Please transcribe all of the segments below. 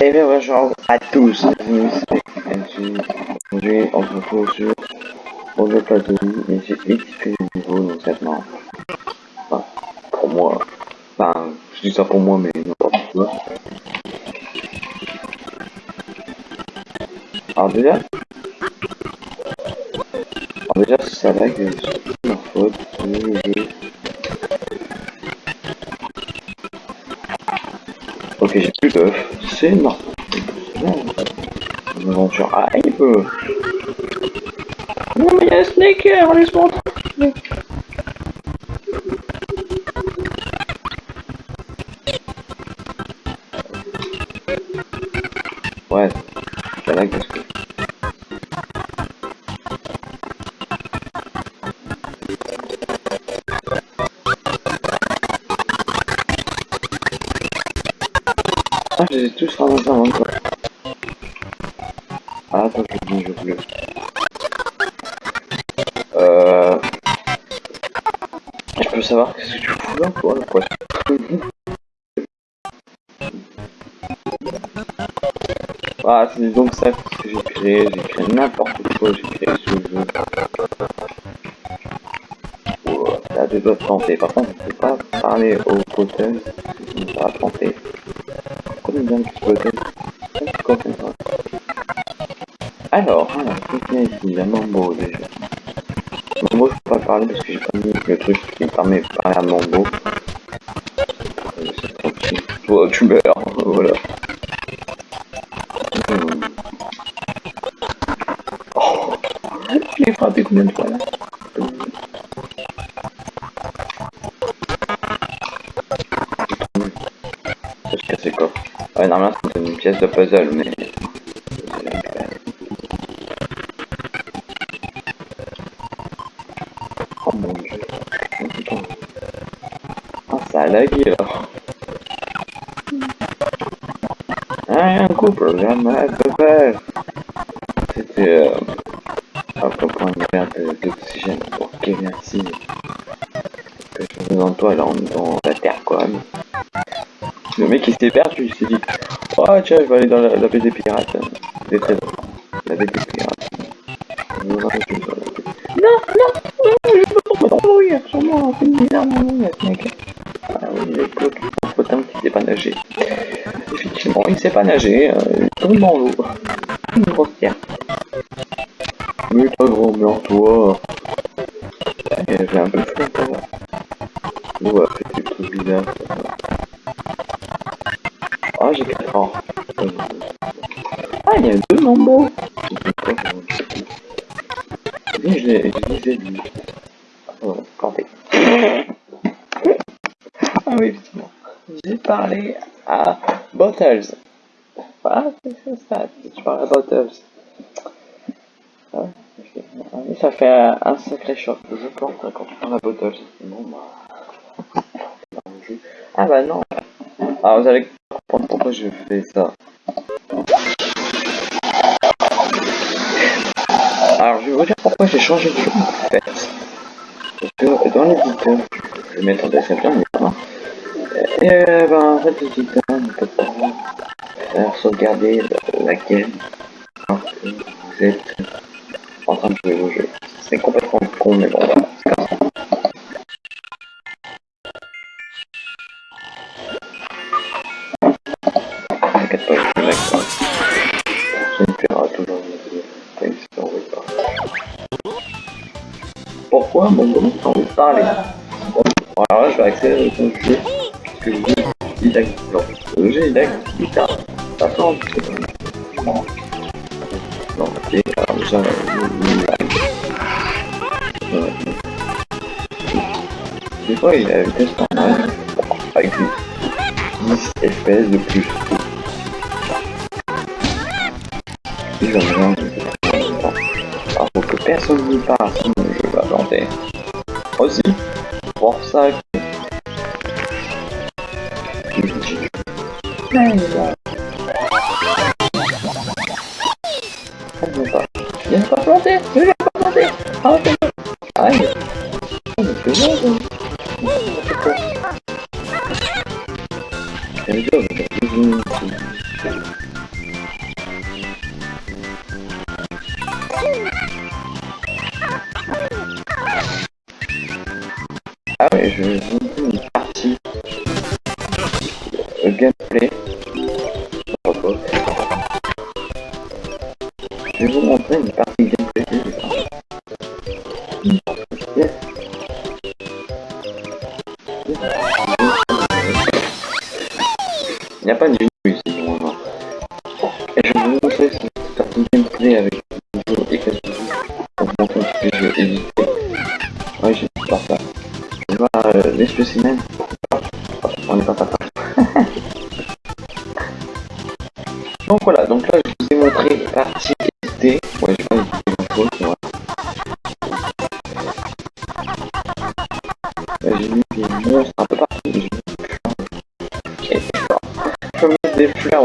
Et bien bonjour à tous, Aujourd'hui on se retrouve sur Roger Plateau et j'ai XP le niveau donc maintenant. Enfin, pour moi. Enfin, je dis ça pour moi mais n'importe quoi. Alors déjà, alors déjà ça lag, c'est ma faute, le Ok, j'ai plus d'œufs, c'est normal. Une aventure hype. Non mais il y a un snaker, laisse-moi tranquille. Je tous avant toi. Ah, attends, je dis, je bleu. Euh... Je peux savoir qu'est-ce que tu fous là, poisson Ah, c'est donc ça que j'ai créé, j'ai créé n'importe quoi, j'ai créé ce jeu. Oh, là, doigts de planter. Par contre, je peux pas parler au potel, ça va planter. De Alors, y a La mambo déjà. Mambo, je peux pas parler parce que j'ai pas le truc qui me permet de parler à mambo. C'est tranquille. Toi, tu meurs, voilà. Hmm. Oh, je frappé de fois de puzzle, mais... Oh mon dieu. Oh putain. Ah, ça a lagué là. Ah, un couple, jamais de faire. C'était... Euh... À propos perte d'oxygène. Ok, merci. Dans toi, là, on est dans la terre, quoi. Le mec, il s'est perdu, il s'est dit... Oh, tiens, je vais aller dans la, la baie des pirates. Des trésors. La baie des pirates. Non, non, je peux pas mourir sur moi, c'est bizarre, mon mec. Ah oui, il est bloqué, mon potin qui sait pas nager. Effectivement, il sait pas nager, euh, il tombe dans l'eau. Une grosse pierre. Mais pas grand mère, toi. Je les ai vus. Oh, planté. ah oui, effectivement. J'ai parlé à Bottles. Ah, c'est ça, tu parles à Bottles. Ah, ça fait un sacré choc. Je plante quand tu parles à Bottles. Bon, bah... Ah bah non. Ah, vous allez comprendre pourquoi je fais ça. Alors, je vais vous dire pourquoi j'ai changé de jeu, en fait. Parce que dans l'éditeur, je vais mettre en description, évidemment. Et euh, ben, en fait, l'éditeur ne peut pas sauvegarder la game quand vous êtes en train de jouer au jeu. C'est complètement con, mais bon, voilà, pas, Pourquoi mon nom a envie de parler bon, Alors là, je vais accélérer le jeu, puisque le jeu lag. Non, le jeu il lag, putain, ça sent Non, non, ok, alors déjà, il lag. Des fois, il a la vitesse normale, avec 10 FPS de plus. Il va me Alors, faut que personne n'y passe, planter. Aussi, pour ça. Que... Pas. Planter. Pas planter Je vais vous montrer une partie gameplay. Yes. Il n'y a pas de ici, normalement. Et je vais vous montrer cette partie gameplay avec vidéo et quelques un petit peu jeu édité. Ouais, j'ai pas ça. Je vais voir euh, les spécimens. On n'est pas pas Donc voilà, donc là je vous ai montré les Ouais, vois. Là j'ai mis des un peu partout. J'ai. Je des fleurs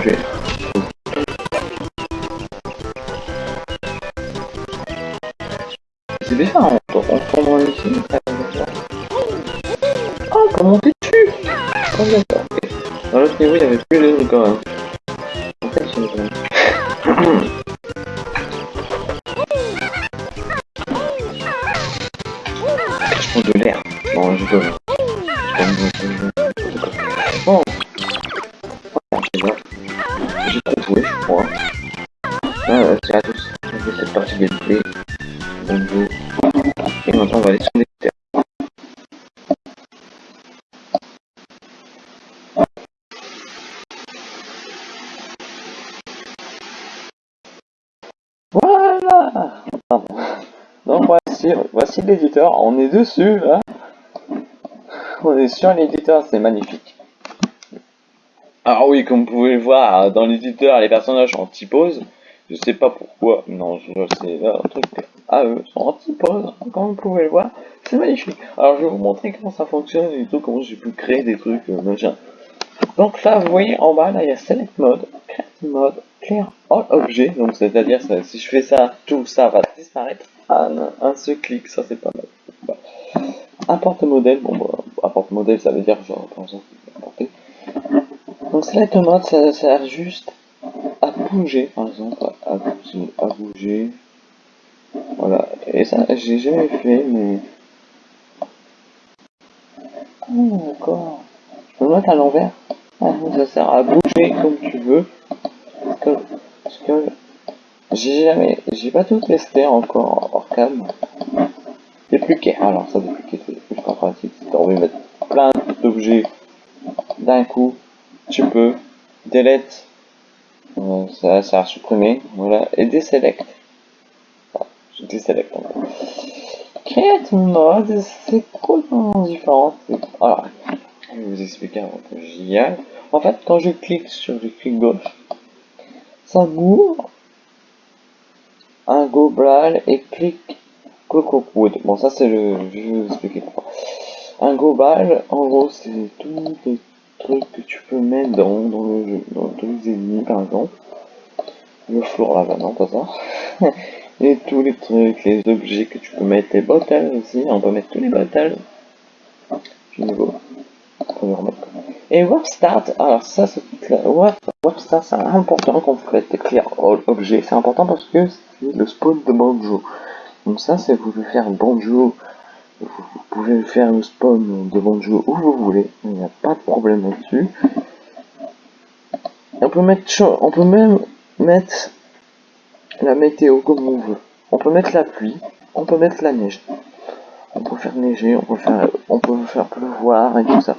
tuer. C'est déjà en en tombant ici. Oh, on peut monter Oh d'accord, ok. Dans l'autre niveau, il avait plus trucs quand même. En fait, c'est. Je prends de l'air. Bon, je peux. Bon. J'ai trop joué, je crois. C'est à tous. Cette partie. Voici, l'éditeur, on est dessus là. On est sur l'éditeur, c'est magnifique. Alors oui, comme vous pouvez le voir, dans l'éditeur, les personnages sont anti-pose. Je sais pas pourquoi, non, je sais, un truc à eux sont anti-pose, comme vous pouvez le voir. C'est magnifique. Alors je vais vous montrer comment ça fonctionne et tout, comment j'ai pu créer des trucs, euh, machin. Donc là, vous voyez en bas, là, il y a Select Mode, Create Mode, Clear All Object. Donc c'est-à-dire, si je fais ça, tout ça va disparaître en un seul clic. Ça, c'est pas mal. Importe modèle, bon, bah, importe modèle, ça veut dire, genre, par exemple, importer. Donc Select Mode, ça sert juste à bouger, par exemple, à bouger, à bouger. Voilà. Et ça, j'ai jamais fait, mais... Ah, d'accord. Je peux le mettre à l'envers. Ah, ça sert à bouger comme tu veux. Parce que, parce que j'ai jamais, j'ai pas tout testé encore hors cam. Dépliquer, alors ça dépliquer c'est plus pas pratique. Si t'as envie de mettre plein d'objets d'un coup, tu peux. Delete, euh, ça sert à supprimer, voilà, et deselect. Ah, je deselect en fait. Mode, c'est complètement différent. Alors, je vais vous expliquer avant que j'y aille. En fait, quand je clique sur le clic gauche, ça m'ouvre un global et clique Wood. Bon, ça c'est le. Je vais vous expliquer pourquoi. Un global, en gros, c'est tous les trucs que tu peux mettre dans, dans le jeu, dans tous les ennemis par exemple. Le floor là, non, pas ça. et tous les trucs, les objets que tu peux mettre, les bottles aussi. On peut mettre tous les bottles du niveau. Et Warp Start, alors ça c'est Warp, Start c'est important quand vous faites clear all objet, c'est important parce que c'est le spawn de Bonjour. Donc ça c'est vous pouvez faire Bonjour, vous, pouvez faire le spawn de Bonjour où vous voulez, il n'y a pas de problème là-dessus. On peut mettre on peut même mettre la météo comme on veut. On peut mettre la pluie, on peut mettre la neige on peut faire neiger, on peut faire, on peut faire pleuvoir et tout ça.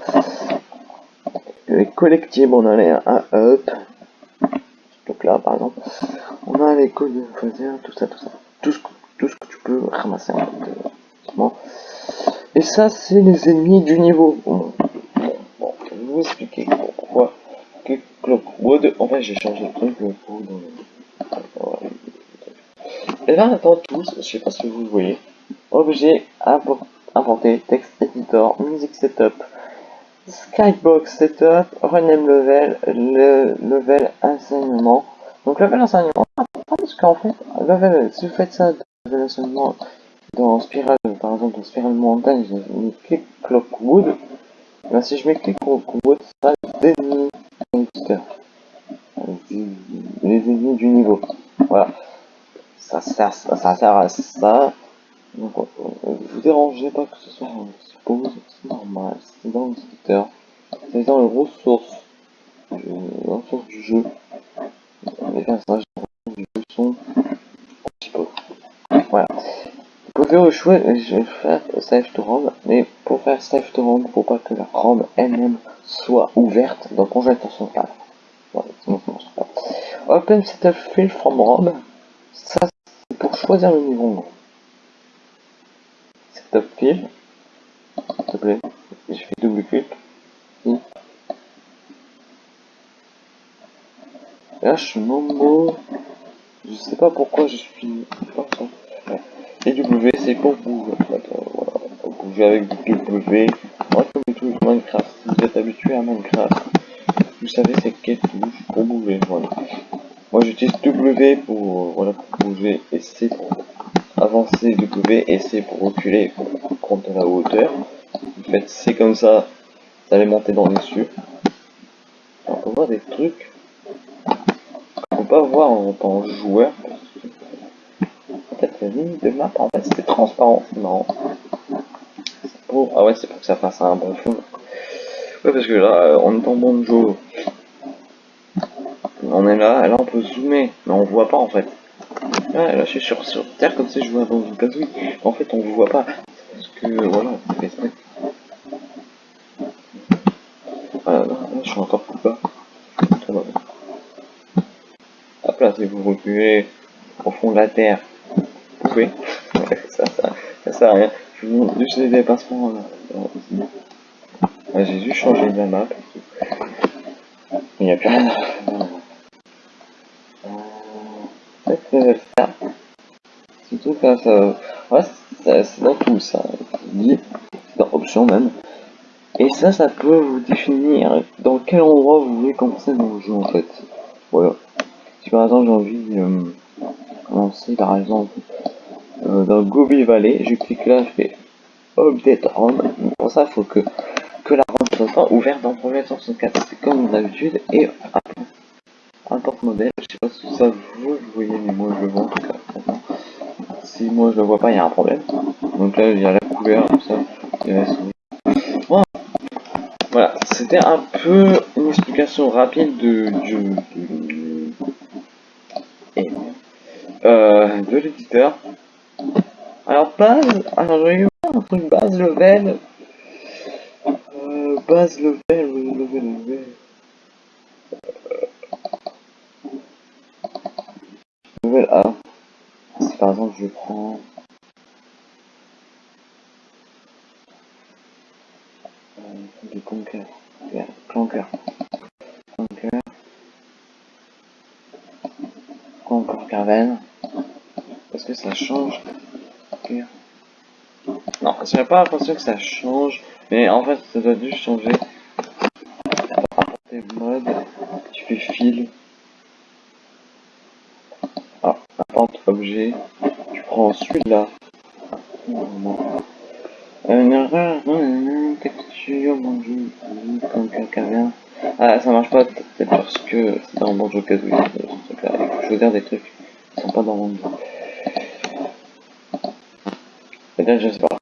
Les collectibles, on a les un up. Donc là, par exemple, on a les codes de tout ça, tout ça. Tout ce, tout ce que tu peux ramasser fait. Et ça, c'est les ennemis du niveau. Bon, bon, je vais vous expliquer pourquoi que Clockwood. En fait, j'ai changé de truc Et là, attends tous, je sais pas si vous voyez. Objet importé, texte editor, music setup, skybox setup, rename level, le level enseignement. Donc level enseignement, parce qu'en fait, level, si vous faites ça, level enseignement dans Spiral, par exemple dans Spiral Montagne, je mets click Clockwood, ben, si je mets click Clockwood, ça ennemis les ennemis du niveau. Voilà. ça sert, ça, sert à ça. Donc, euh, vous dérangez pas que ce soit c'est normal, c'est dans le secteur, c'est dans les ressources, euh, les ressources du jeu. Les personnages du jeu sont un petit peu. Voilà. Vous pouvez je vais faire save to ROM, mais pour faire save to ROM, faut pas que la ROM elle-même soit ouverte, donc on jette son cadre. Voilà, sinon pas. Open setup field from ROM, ça c'est pour choisir le niveau. Setup field, je fais double clic. Suis nombreux, je sais pas pourquoi je suis... Et W c'est pour bouger, bouger avec W. Moi comme touches Minecraft, si vous êtes habitué à Minecraft, vous savez c'est quelle touche pour bouger. Moi j'utilise W pour bouger et C pour avancer, W et C pour reculer, pour prendre de la hauteur. Vous faites C comme ça, ça allez monter dans cieux. On peut voir des trucs qu'on peut pas voir en tant que joueur, peut-être la ligne de map en fait c'était transparent, c'est marrant. Ah ouais c'est pour que ça fasse un bon fond. Ouais parce que là on est en bon jeu. On est là, là on peut zoomer, mais on voit pas en fait. Là je suis sur, sur terre comme si je jouais dans une casouille. En fait on voit pas. Parce que Voilà, là, là, je suis encore plus bas. Hop là, si vous reculez au fond de la terre, oui, ça, ça, sert à rien. Je vous montre juste les dépassements là. Ah, J'ai juste changé de la map. Il n'y a plus rien. Peut-être que ça. Surtout quand ça. Ouais, c'est dans tout ça. Dans option même. Et ça, ça peut vous définir dans quel endroit vous voulez commencer le jeu en fait. Voilà. Si par exemple j'ai envie de euh, commencer par exemple euh, dans Gobi Valley, je clique là, je fais Update ROM. Pour ça, il faut que, que la ROM soit ouverte dans Projet 64. C'est comme d'habitude. Et un porte-modèle, je sais pas si ça vous, vous voyez, mais moi je le vois en tout cas. Si moi je le vois pas, il y a un problème. Donc là, il y a la couleur, tout ça. C'était un peu une explication rapide de, euh, de l'éditeur. Alors base, alors j'ai eu un truc base level. Euh, base level, level, level. Euh, A. Si par exemple je prends... Euh, du conquer. Conquer. Conquer. Carven. Est-ce que ça change non, j'ai pas l'impression que ça change, mais en fait ça doit juste changer. Apporter mode, tu fais fil. Ah, apporte objet, tu prends celui-là. Une erreur, texture, mon jeu, comme quelqu'un Ah, ça marche pas, peut-être parce que c'est dans mon jeu des trucs qui sont pas dans mon jeu. Peut-être, je sais pas.